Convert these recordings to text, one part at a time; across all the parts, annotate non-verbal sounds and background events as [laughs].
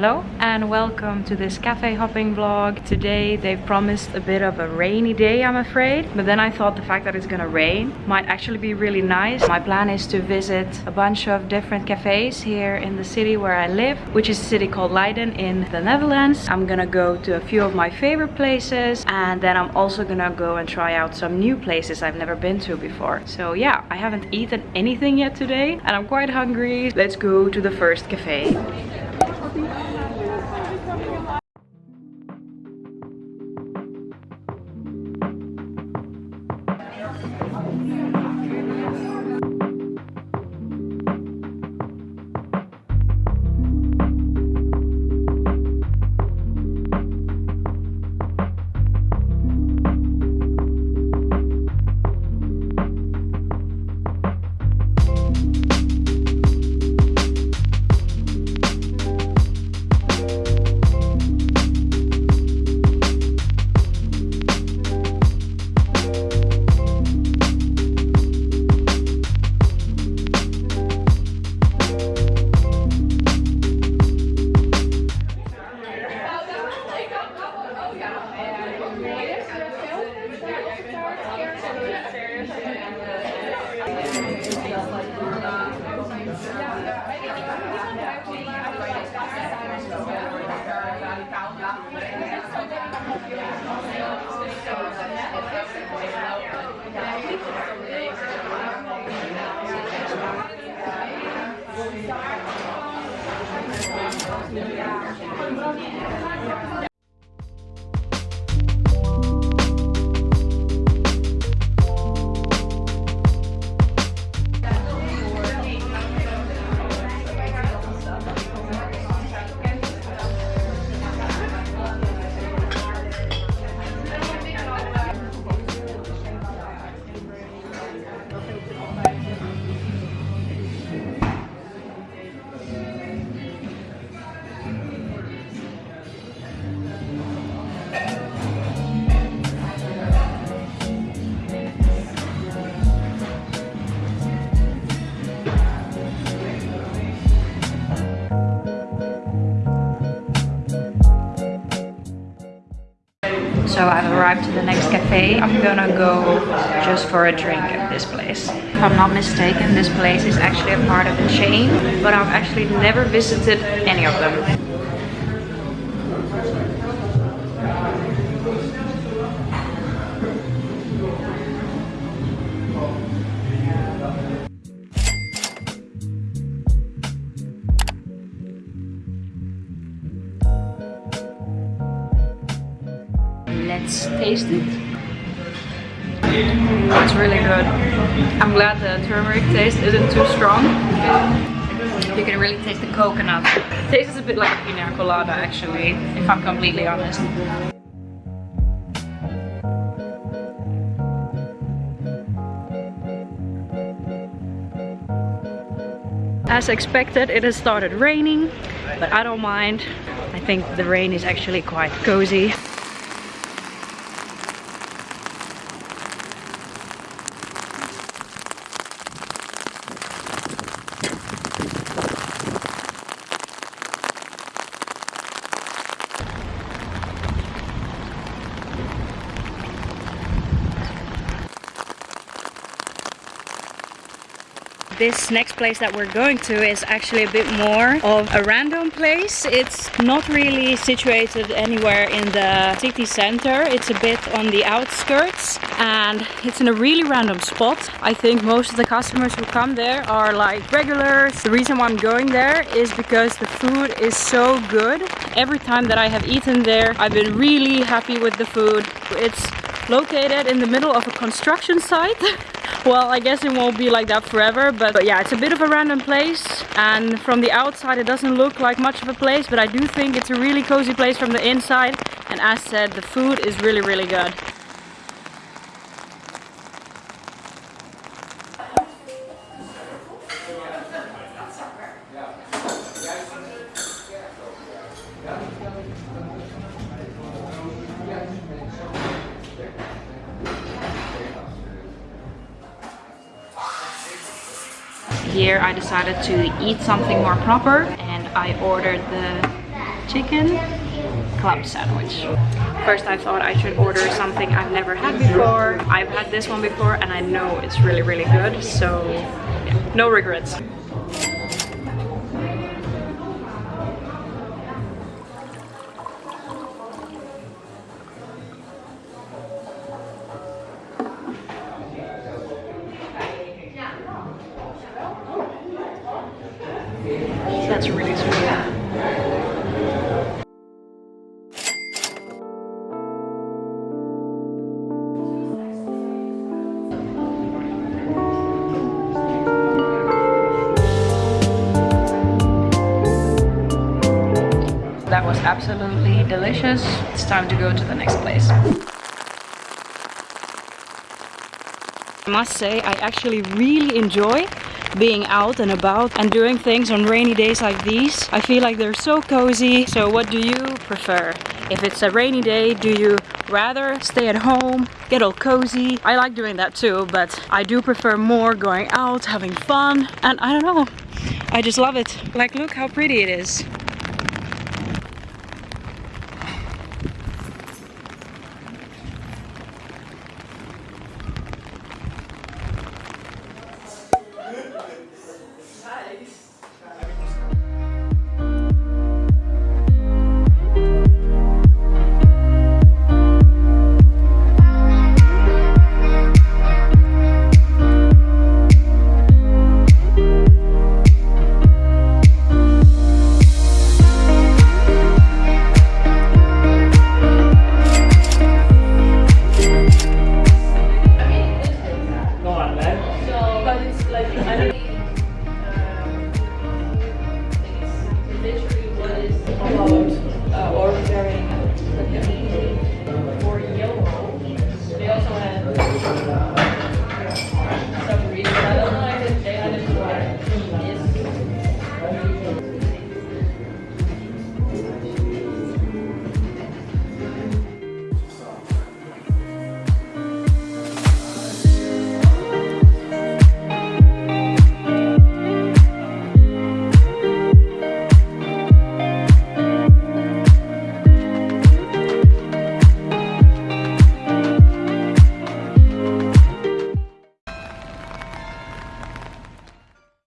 Hello and welcome to this cafe hopping vlog. Today they've promised a bit of a rainy day I'm afraid. But then I thought the fact that it's gonna rain might actually be really nice. My plan is to visit a bunch of different cafes here in the city where I live, which is a city called Leiden in the Netherlands. I'm gonna go to a few of my favorite places and then I'm also gonna go and try out some new places I've never been to before. So yeah, I haven't eaten anything yet today and I'm quite hungry. Let's go to the first cafe. So I've arrived to the next cafe. I'm gonna go just for a drink at this place. If I'm not mistaken, this place is actually a part of a chain, but I've actually never visited any of them. Let's taste it. It's really good. I'm glad the turmeric taste isn't too strong. You can really taste the coconut. It tastes a bit like a pina colada actually, if I'm completely honest. As expected, it has started raining, but I don't mind. I think the rain is actually quite cozy. This next place that we're going to is actually a bit more of a random place. It's not really situated anywhere in the city center. It's a bit on the outskirts and it's in a really random spot. I think most of the customers who come there are like regulars. The reason why I'm going there is because the food is so good. Every time that I have eaten there, I've been really happy with the food. It's located in the middle of a construction site. [laughs] well, I guess it won't be like that forever, but, but yeah, it's a bit of a random place. And from the outside, it doesn't look like much of a place, but I do think it's a really cozy place from the inside. And as said, the food is really, really good. Here I decided to eat something more proper and I ordered the chicken club sandwich. First I thought I should order something I've never had before. I've had this one before and I know it's really really good so yeah, no regrets. Absolutely delicious. It's time to go to the next place. I must say I actually really enjoy being out and about and doing things on rainy days like these. I feel like they're so cozy. So what do you prefer? If it's a rainy day, do you rather stay at home, get all cozy? I like doing that too, but I do prefer more going out, having fun, and I don't know. I just love it. Like look how pretty it is.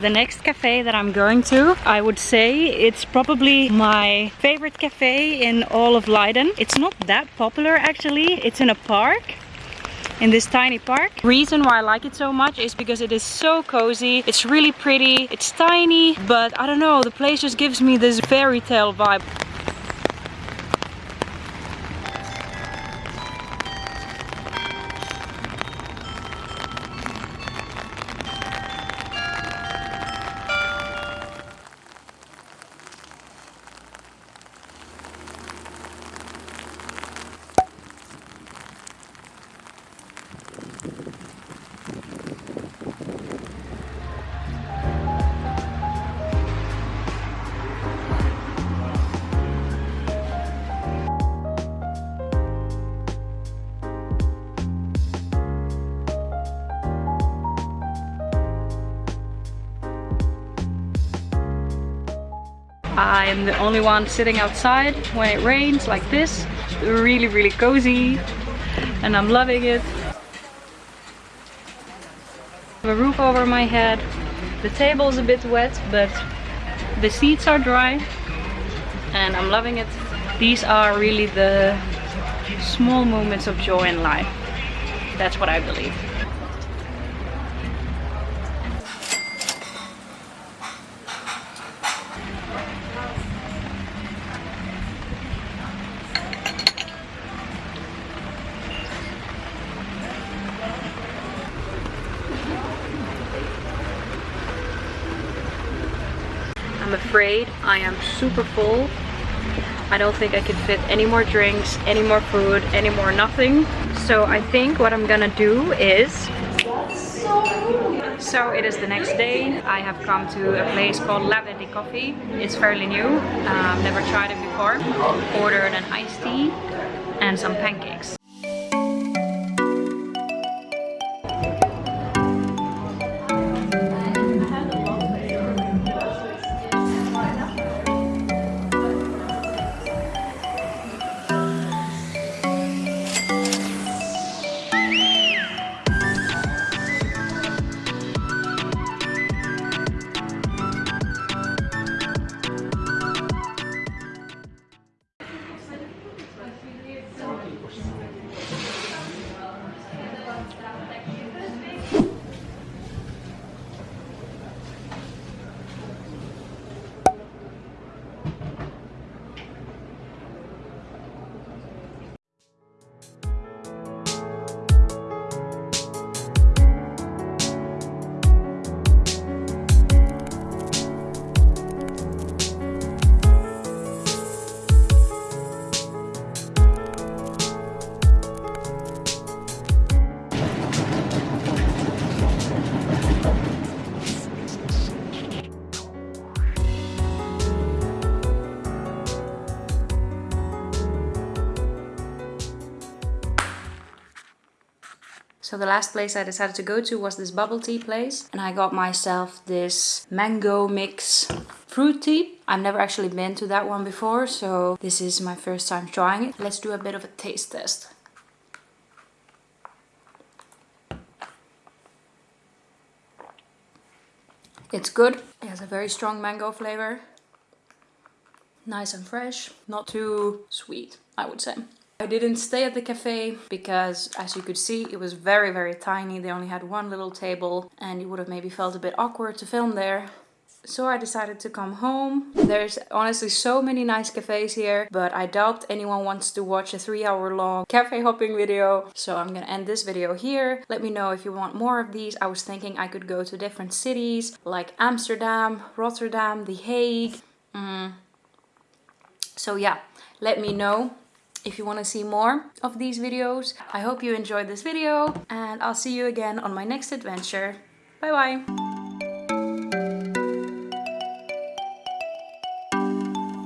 The next cafe that I'm going to, I would say it's probably my favorite cafe in all of Leiden. It's not that popular actually. It's in a park in this tiny park. Reason why I like it so much is because it is so cozy. It's really pretty. It's tiny, but I don't know, the place just gives me this fairy tale vibe. I'm the only one sitting outside when it rains like this. Really, really cozy and I'm loving it. A roof over my head. The table is a bit wet, but the seats are dry and I'm loving it. These are really the small moments of joy in life. That's what I believe. I'm afraid I am super full. I don't think I can fit any more drinks, any more food, any more nothing. So I think what I'm gonna do is... So it is the next day. I have come to a place called Lavender Coffee. It's fairly new. Um, never tried it before. Ordered an iced tea and some pancakes. So the last place I decided to go to was this bubble tea place. And I got myself this mango mix fruit tea. I've never actually been to that one before, so this is my first time trying it. Let's do a bit of a taste test. It's good. It has a very strong mango flavor. Nice and fresh. Not too sweet, I would say. I didn't stay at the cafe because as you could see it was very very tiny. They only had one little table and you would have maybe felt a bit awkward to film there. So I decided to come home. There's honestly so many nice cafes here, but I doubt anyone wants to watch a three hour long [laughs] cafe hopping video. So I'm gonna end this video here. Let me know if you want more of these. I was thinking I could go to different cities like Amsterdam, Rotterdam, The Hague. Mm. So yeah, let me know if you want to see more of these videos. I hope you enjoyed this video and I'll see you again on my next adventure. Bye bye!